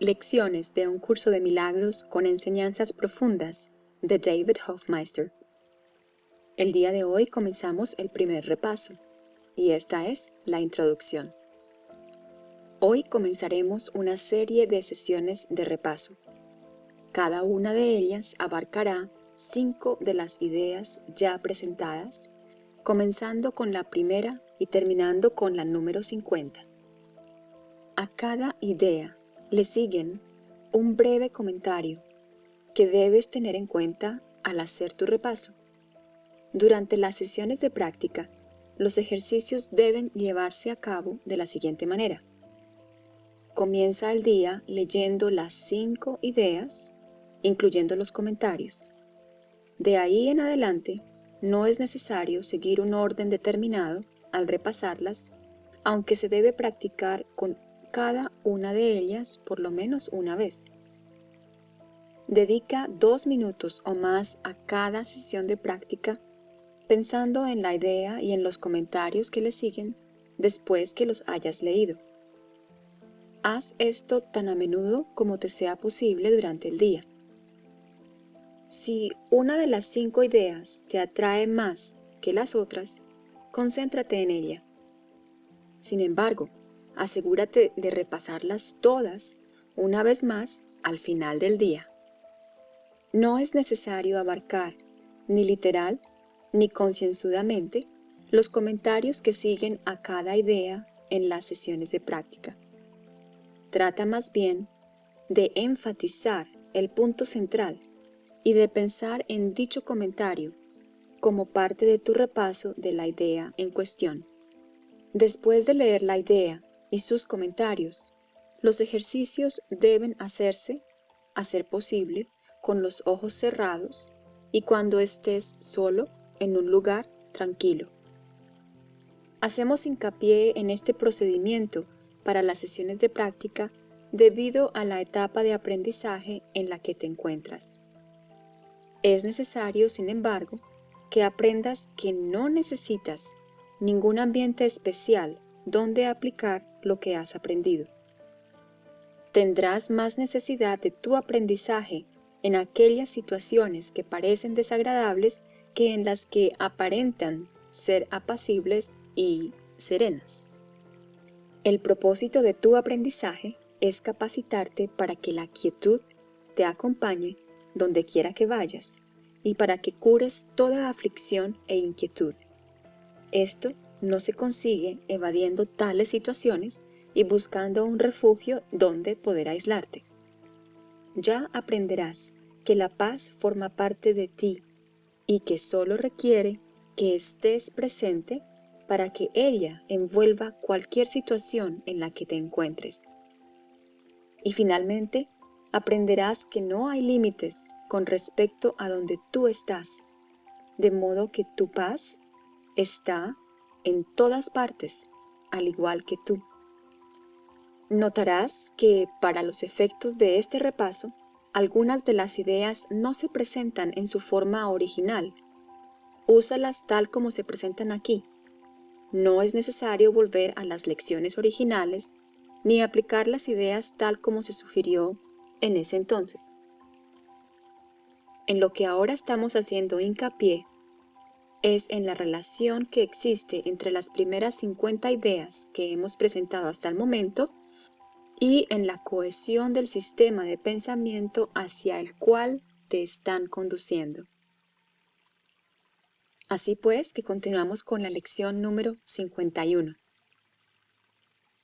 Lecciones de un curso de milagros con enseñanzas profundas de David Hofmeister. El día de hoy comenzamos el primer repaso, y esta es la introducción. Hoy comenzaremos una serie de sesiones de repaso. Cada una de ellas abarcará cinco de las ideas ya presentadas, comenzando con la primera y terminando con la número 50. A cada idea le siguen un breve comentario que debes tener en cuenta al hacer tu repaso. Durante las sesiones de práctica, los ejercicios deben llevarse a cabo de la siguiente manera. Comienza el día leyendo las cinco ideas, incluyendo los comentarios. De ahí en adelante, no es necesario seguir un orden determinado al repasarlas, aunque se debe practicar con cada una de ellas por lo menos una vez. Dedica dos minutos o más a cada sesión de práctica pensando en la idea y en los comentarios que le siguen después que los hayas leído. Haz esto tan a menudo como te sea posible durante el día. Si una de las cinco ideas te atrae más que las otras, concéntrate en ella. Sin embargo, asegúrate de repasarlas todas una vez más al final del día. No es necesario abarcar, ni literal ni concienzudamente, los comentarios que siguen a cada idea en las sesiones de práctica. Trata más bien de enfatizar el punto central y de pensar en dicho comentario como parte de tu repaso de la idea en cuestión. Después de leer la idea y sus comentarios. Los ejercicios deben hacerse, a ser posible, con los ojos cerrados y cuando estés solo en un lugar tranquilo. Hacemos hincapié en este procedimiento para las sesiones de práctica debido a la etapa de aprendizaje en la que te encuentras. Es necesario, sin embargo, que aprendas que no necesitas ningún ambiente especial donde aplicar lo que has aprendido. Tendrás más necesidad de tu aprendizaje en aquellas situaciones que parecen desagradables que en las que aparentan ser apacibles y serenas. El propósito de tu aprendizaje es capacitarte para que la quietud te acompañe donde quiera que vayas y para que cures toda aflicción e inquietud. Esto no se consigue evadiendo tales situaciones y buscando un refugio donde poder aislarte. Ya aprenderás que la paz forma parte de ti y que solo requiere que estés presente para que ella envuelva cualquier situación en la que te encuentres. Y finalmente, aprenderás que no hay límites con respecto a donde tú estás, de modo que tu paz está en todas partes, al igual que tú. Notarás que, para los efectos de este repaso, algunas de las ideas no se presentan en su forma original. Úsalas tal como se presentan aquí. No es necesario volver a las lecciones originales ni aplicar las ideas tal como se sugirió en ese entonces. En lo que ahora estamos haciendo hincapié es en la relación que existe entre las primeras 50 ideas que hemos presentado hasta el momento y en la cohesión del sistema de pensamiento hacia el cual te están conduciendo. Así pues que continuamos con la lección número 51.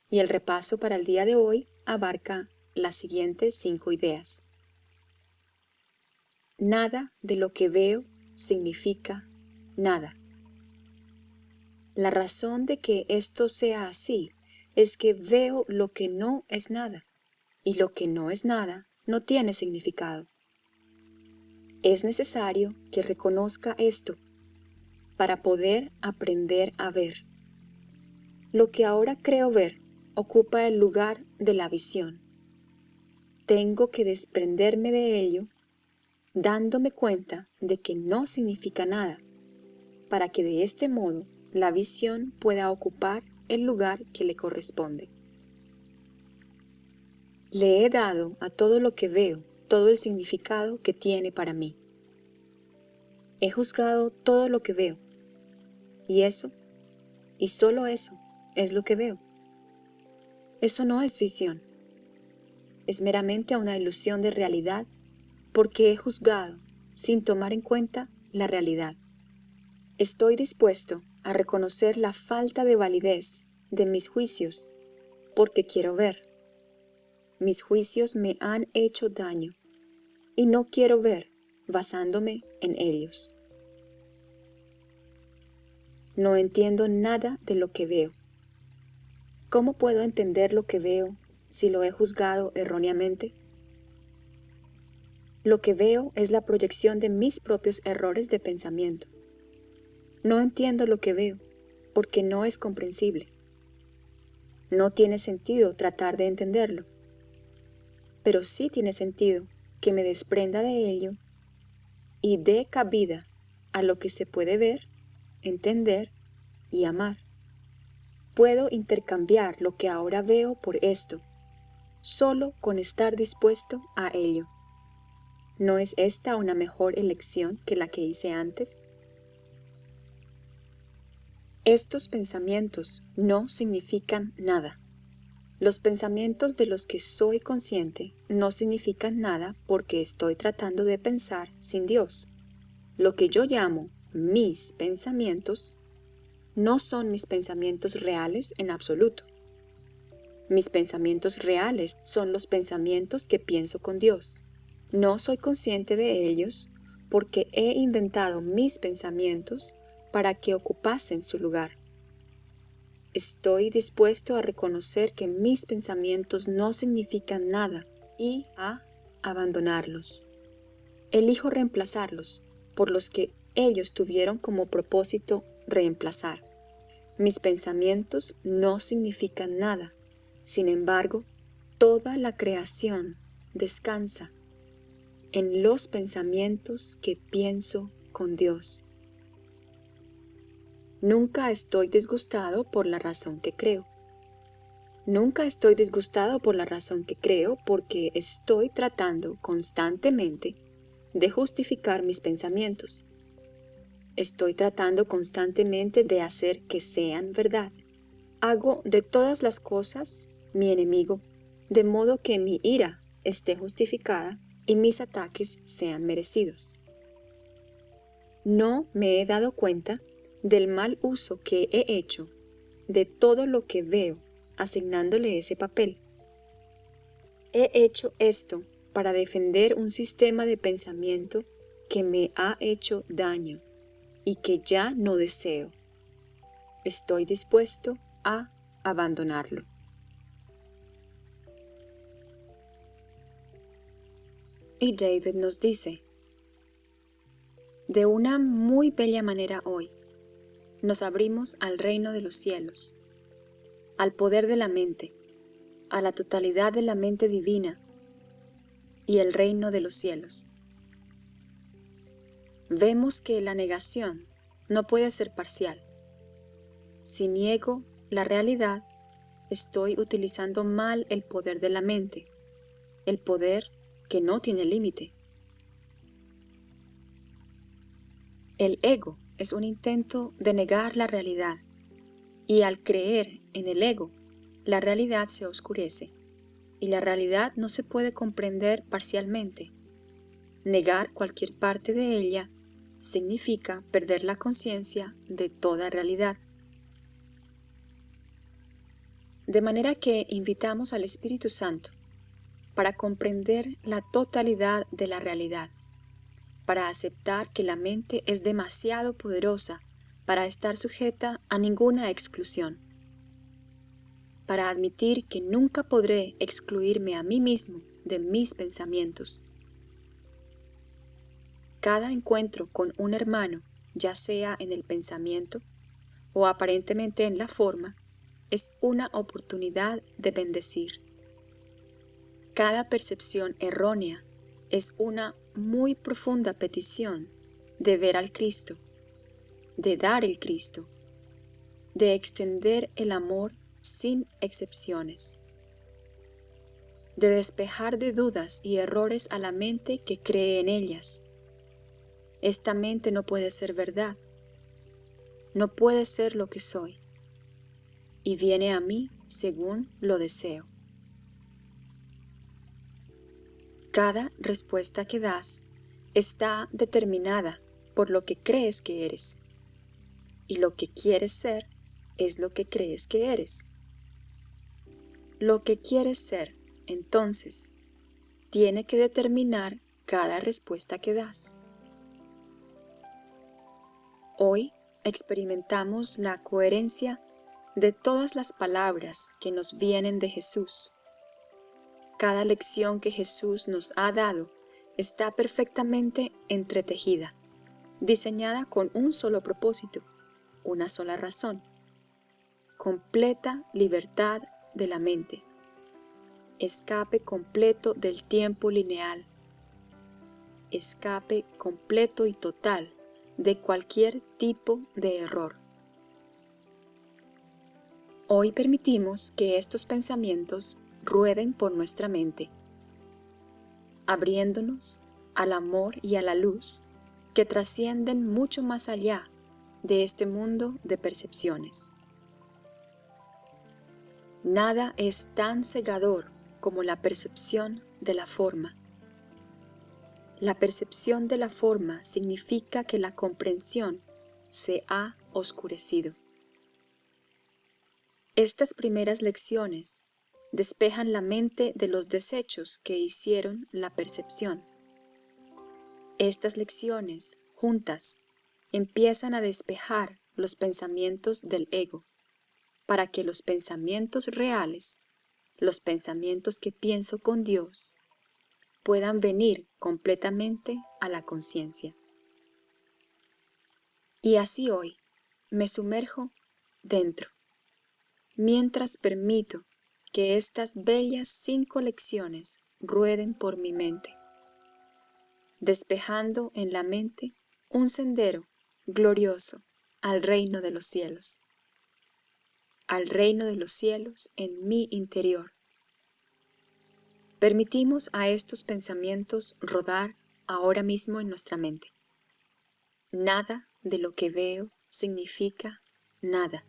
Y el repaso para el día de hoy abarca las siguientes cinco ideas. Nada de lo que veo significa nada. La razón de que esto sea así es que veo lo que no es nada, y lo que no es nada no tiene significado. Es necesario que reconozca esto para poder aprender a ver. Lo que ahora creo ver ocupa el lugar de la visión. Tengo que desprenderme de ello dándome cuenta de que no significa nada para que de este modo la visión pueda ocupar el lugar que le corresponde. Le he dado a todo lo que veo todo el significado que tiene para mí. He juzgado todo lo que veo. Y eso, y solo eso, es lo que veo. Eso no es visión. Es meramente una ilusión de realidad porque he juzgado sin tomar en cuenta la realidad. Estoy dispuesto a reconocer la falta de validez de mis juicios porque quiero ver. Mis juicios me han hecho daño y no quiero ver basándome en ellos. No entiendo nada de lo que veo. ¿Cómo puedo entender lo que veo si lo he juzgado erróneamente? Lo que veo es la proyección de mis propios errores de pensamiento. No entiendo lo que veo porque no es comprensible. No tiene sentido tratar de entenderlo, pero sí tiene sentido que me desprenda de ello y dé cabida a lo que se puede ver, entender y amar. Puedo intercambiar lo que ahora veo por esto, solo con estar dispuesto a ello. ¿No es esta una mejor elección que la que hice antes? Estos pensamientos no significan nada. Los pensamientos de los que soy consciente no significan nada porque estoy tratando de pensar sin Dios. Lo que yo llamo mis pensamientos no son mis pensamientos reales en absoluto. Mis pensamientos reales son los pensamientos que pienso con Dios. No soy consciente de ellos porque he inventado mis pensamientos para que ocupasen su lugar. Estoy dispuesto a reconocer que mis pensamientos no significan nada y a abandonarlos. Elijo reemplazarlos por los que ellos tuvieron como propósito reemplazar. Mis pensamientos no significan nada. Sin embargo, toda la creación descansa en los pensamientos que pienso con Dios. Nunca estoy disgustado por la razón que creo. Nunca estoy disgustado por la razón que creo porque estoy tratando constantemente de justificar mis pensamientos. Estoy tratando constantemente de hacer que sean verdad. Hago de todas las cosas mi enemigo, de modo que mi ira esté justificada y mis ataques sean merecidos. No me he dado cuenta del mal uso que he hecho de todo lo que veo, asignándole ese papel. He hecho esto para defender un sistema de pensamiento que me ha hecho daño y que ya no deseo. Estoy dispuesto a abandonarlo. Y David nos dice, de una muy bella manera hoy, nos abrimos al reino de los cielos, al poder de la mente, a la totalidad de la mente divina y el reino de los cielos. Vemos que la negación no puede ser parcial. Si niego la realidad, estoy utilizando mal el poder de la mente, el poder que no tiene límite. El ego es un intento de negar la realidad, y al creer en el ego, la realidad se oscurece, y la realidad no se puede comprender parcialmente. Negar cualquier parte de ella significa perder la conciencia de toda realidad. De manera que invitamos al Espíritu Santo para comprender la totalidad de la realidad para aceptar que la mente es demasiado poderosa para estar sujeta a ninguna exclusión, para admitir que nunca podré excluirme a mí mismo de mis pensamientos. Cada encuentro con un hermano, ya sea en el pensamiento o aparentemente en la forma, es una oportunidad de bendecir. Cada percepción errónea es una muy profunda petición de ver al Cristo, de dar el Cristo, de extender el amor sin excepciones, de despejar de dudas y errores a la mente que cree en ellas. Esta mente no puede ser verdad, no puede ser lo que soy, y viene a mí según lo deseo. Cada respuesta que das está determinada por lo que crees que eres, y lo que quieres ser es lo que crees que eres. Lo que quieres ser, entonces, tiene que determinar cada respuesta que das. Hoy experimentamos la coherencia de todas las palabras que nos vienen de Jesús. Cada lección que Jesús nos ha dado está perfectamente entretejida, diseñada con un solo propósito, una sola razón, completa libertad de la mente, escape completo del tiempo lineal, escape completo y total de cualquier tipo de error. Hoy permitimos que estos pensamientos rueden por nuestra mente, abriéndonos al amor y a la luz que trascienden mucho más allá de este mundo de percepciones. Nada es tan cegador como la percepción de la forma. La percepción de la forma significa que la comprensión se ha oscurecido. Estas primeras lecciones despejan la mente de los desechos que hicieron la percepción. Estas lecciones, juntas, empiezan a despejar los pensamientos del ego, para que los pensamientos reales, los pensamientos que pienso con Dios, puedan venir completamente a la conciencia. Y así hoy me sumerjo dentro, mientras permito que estas bellas cinco lecciones rueden por mi mente, despejando en la mente un sendero glorioso al reino de los cielos, al reino de los cielos en mi interior. Permitimos a estos pensamientos rodar ahora mismo en nuestra mente. Nada de lo que veo significa nada.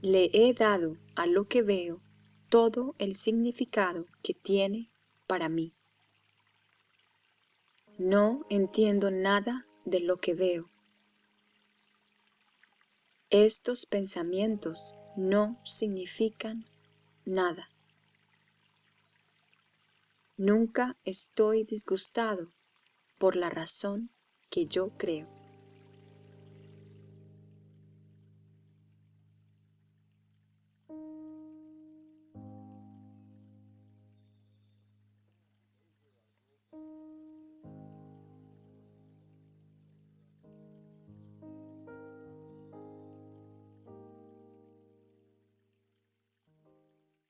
Le he dado a lo que veo todo el significado que tiene para mí. No entiendo nada de lo que veo. Estos pensamientos no significan nada. Nunca estoy disgustado por la razón que yo creo.